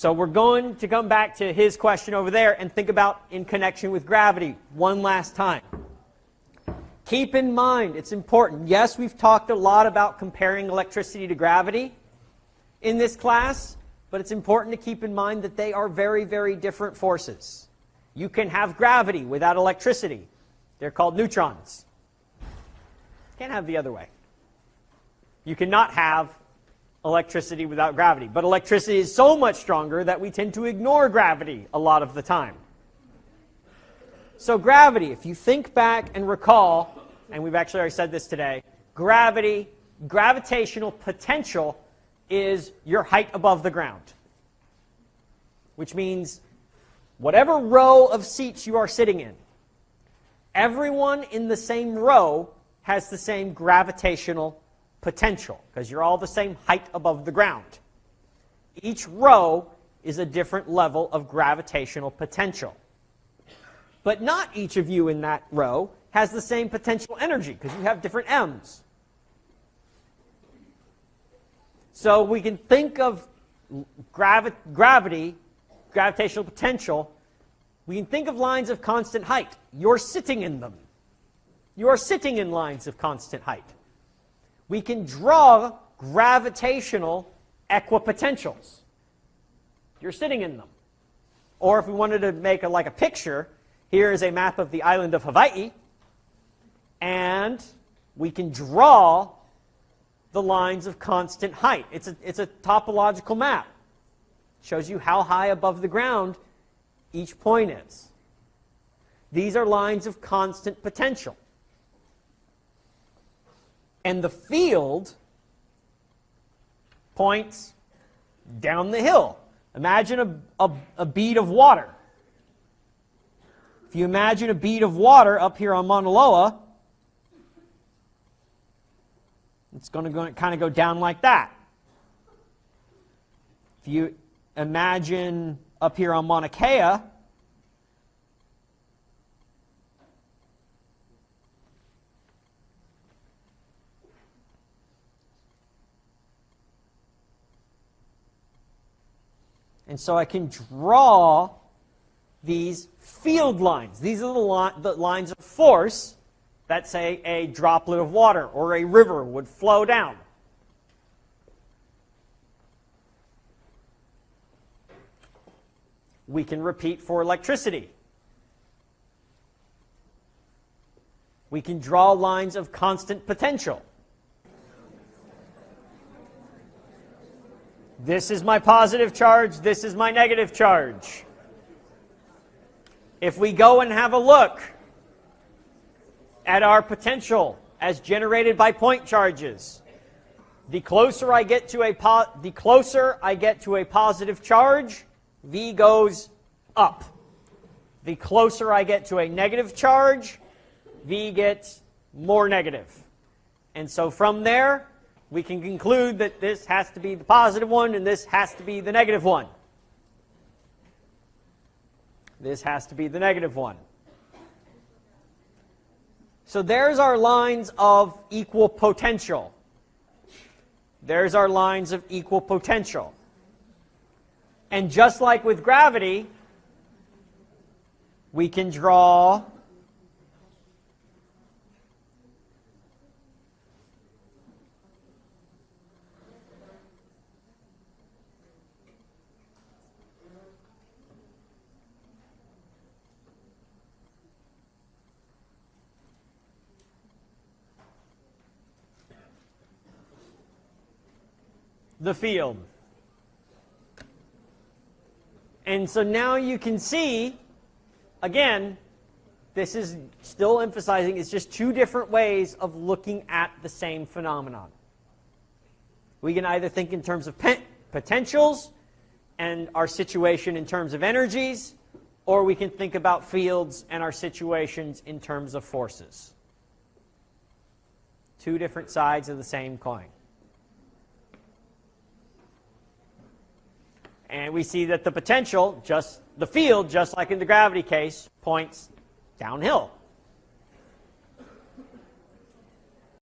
So we're going to come back to his question over there and think about in connection with gravity one last time. Keep in mind, it's important. Yes, we've talked a lot about comparing electricity to gravity in this class, but it's important to keep in mind that they are very, very different forces. You can have gravity without electricity. They're called neutrons. Can't have the other way. You cannot have electricity without gravity. But electricity is so much stronger that we tend to ignore gravity a lot of the time. So gravity, if you think back and recall, and we've actually already said this today, gravity, gravitational potential is your height above the ground. Which means whatever row of seats you are sitting in, everyone in the same row has the same gravitational potential because you're all the same height above the ground. Each row is a different level of gravitational potential. But not each of you in that row has the same potential energy because you have different m's. So we can think of gravi gravity, gravitational potential, we can think of lines of constant height. You're sitting in them. You are sitting in lines of constant height we can draw gravitational equipotentials. You're sitting in them. Or if we wanted to make a, like a picture, here is a map of the island of Hawaii, and we can draw the lines of constant height. It's a, it's a topological map. It shows you how high above the ground each point is. These are lines of constant potential. And the field points down the hill. Imagine a, a, a, bead of water. If you imagine a bead of water up here on Mauna Loa, it's going to go, kind of go down like that. If you imagine up here on Mauna Kea, And so I can draw these field lines. These are the, li the lines of force that, say, a droplet of water or a river would flow down. We can repeat for electricity. We can draw lines of constant potential. This is my positive charge. This is my negative charge. If we go and have a look at our potential as generated by point charges, the closer I get to a the closer I get to a positive charge, V goes up. The closer I get to a negative charge, V gets more negative. And so from there, we can conclude that this has to be the positive one and this has to be the negative one. This has to be the negative one. So there's our lines of equal potential. There's our lines of equal potential. And just like with gravity, we can draw the field. And so now you can see, again, this is still emphasizing it's just two different ways of looking at the same phenomenon. We can either think in terms of potentials and our situation in terms of energies, or we can think about fields and our situations in terms of forces. Two different sides of the same coin. And we see that the potential, just the field, just like in the gravity case, points downhill.